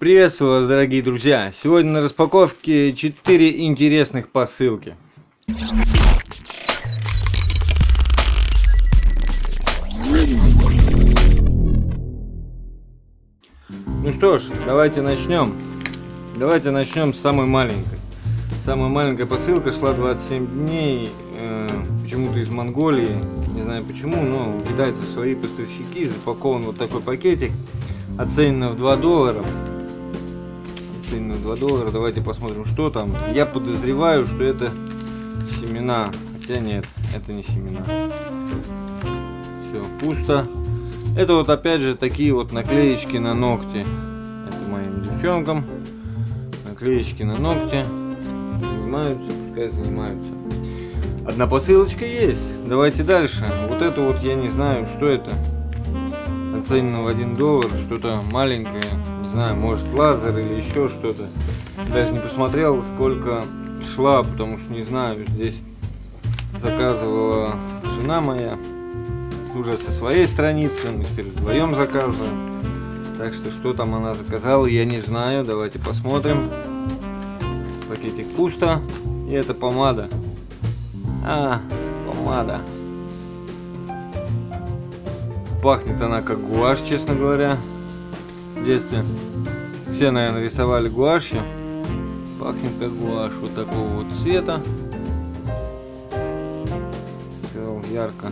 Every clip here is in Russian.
Приветствую вас, дорогие друзья! Сегодня на распаковке 4 интересных посылки. Ну что ж, давайте начнем. Давайте начнем с самой маленькой. Самая маленькая посылка шла 27 дней, э, почему-то из Монголии, не знаю почему, но у китайцев свои поставщики, запакован вот такой пакетик, оценено в 2 доллара. Оценено в 2 доллара, давайте посмотрим, что там. Я подозреваю, что это семена, хотя нет, это не семена. Все, пусто. Это вот опять же такие вот наклеечки на ногти. Это моим девчонкам. Наклеечки на ногти. Занимаются, пускай занимаются. Одна посылочка есть. Давайте дальше. Вот это вот я не знаю, что это. Оценено в 1 доллар. Что-то маленькое. Не знаю, может лазер или еще что-то. Даже не посмотрел, сколько шла, потому что не знаю. Здесь заказывала жена моя уже со своей страницы, мы теперь вдвоем заказываем. Так что, что там она заказала, я не знаю. Давайте посмотрим. Пакетик пусто. И это помада. А, помада. Пахнет она как гуашь, честно говоря. В детстве все, наверное, рисовали гуашью. Пахнет как гуашь. Вот такого вот цвета. Ярко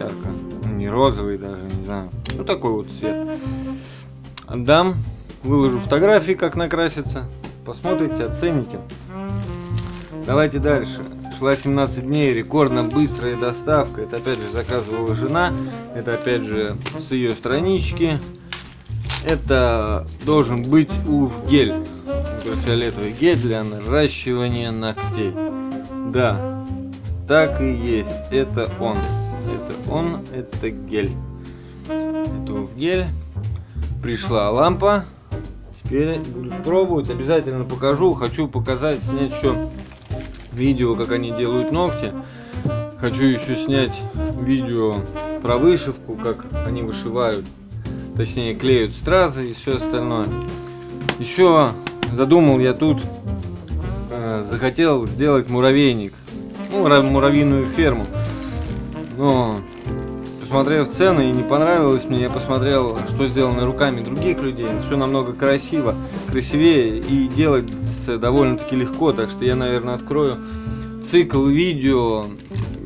ярко. Ну, не розовый даже, не знаю. Ну такой вот цвет. Отдам. Выложу фотографии, как накрасится. Посмотрите, оцените. Давайте дальше. Шла 17 дней, рекордно быстрая доставка. Это опять же заказывала жена. Это опять же с ее странички. Это должен быть уф гель. Фиолетовый гель для наращивания ногтей. Да, так и есть. Это он. Это он, это гель. Это в гель. Пришла лампа. Теперь буду пробовать. Обязательно покажу. Хочу показать, снять еще видео, как они делают ногти. Хочу еще снять видео про вышивку, как они вышивают. Точнее, клеют стразы и все остальное. Еще задумал я тут, э, захотел сделать муравейник. Ну, муравьиную ферму. Но посмотрев цены и не понравилось мне, я посмотрел, что сделано руками других людей. Все намного красиво, красивее и делается довольно-таки легко. Так что я, наверное, открою цикл видео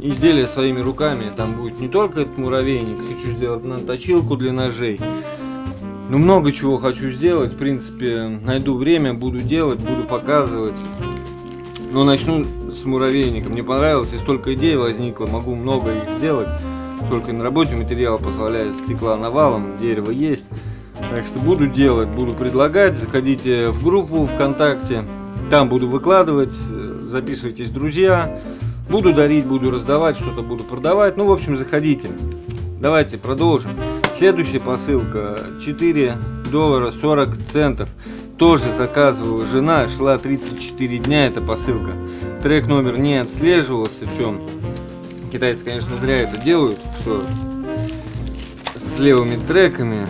изделия своими руками. Там будет не только этот муравейник, хочу сделать на точилку для ножей. Ну, много чего хочу сделать. В принципе, найду время, буду делать, буду показывать. Но начну с муравейника. Мне понравилось, и столько идей возникло, могу много их сделать. Только на работе материал позволяет стекла навалом, дерево есть. Так что буду делать, буду предлагать. Заходите в группу ВКонтакте. Там буду выкладывать, э, записывайтесь, друзья. Буду дарить, буду раздавать, что-то буду продавать. Ну, в общем, заходите. Давайте продолжим. Следующая посылка 4 доллара 40 центов тоже заказывала жена, шла 34 дня эта посылка. Трек номер не отслеживался, в чем китайцы, конечно, зря это делают, что с левыми треками.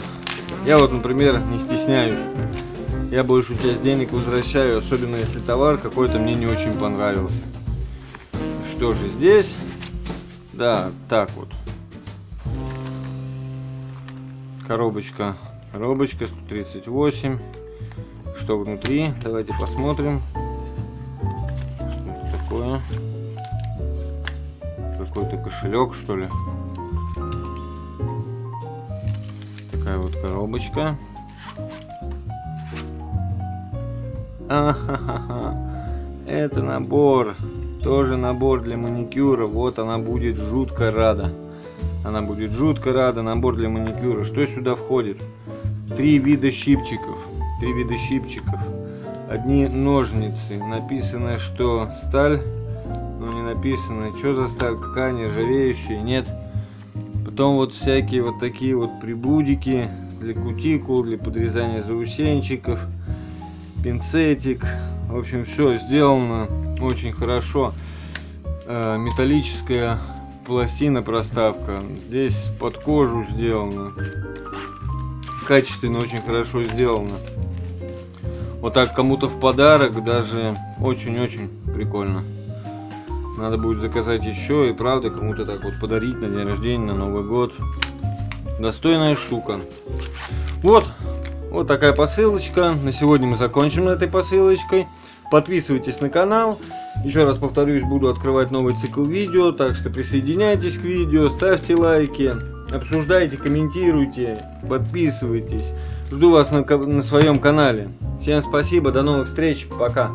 Я вот, например, не стесняюсь. Я большую часть денег возвращаю, особенно если товар какой-то мне не очень понравился. Что же здесь? Да, так вот. Коробочка. Коробочка 138 что внутри. Давайте посмотрим. Что это такое? Какой-то кошелек, что ли? Такая вот коробочка. Это набор. Тоже набор для маникюра. Вот она будет жутко рада. Она будет жутко рада. Набор для маникюра. Что сюда входит? Три вида щипчиков три вида щипчиков. Одни ножницы. Написано, что сталь, но не написано, что за сталь, какая нержавеющая, нет. Потом вот всякие вот такие вот прибудики для кутикул, для подрезания заусенчиков, пинцетик. В общем, все сделано очень хорошо. Э, металлическая пластина проставка. Здесь под кожу сделано. Качественно, очень хорошо сделано. Вот так кому-то в подарок даже очень-очень прикольно. Надо будет заказать еще и правда кому-то так вот подарить на день рождения, на Новый год. Достойная штука. Вот, вот такая посылочка. На сегодня мы закончим этой посылочкой. Подписывайтесь на канал. Еще раз повторюсь, буду открывать новый цикл видео, так что присоединяйтесь к видео, ставьте лайки, обсуждайте, комментируйте, подписывайтесь. Жду вас на, на своем канале. Всем спасибо, до новых встреч, пока.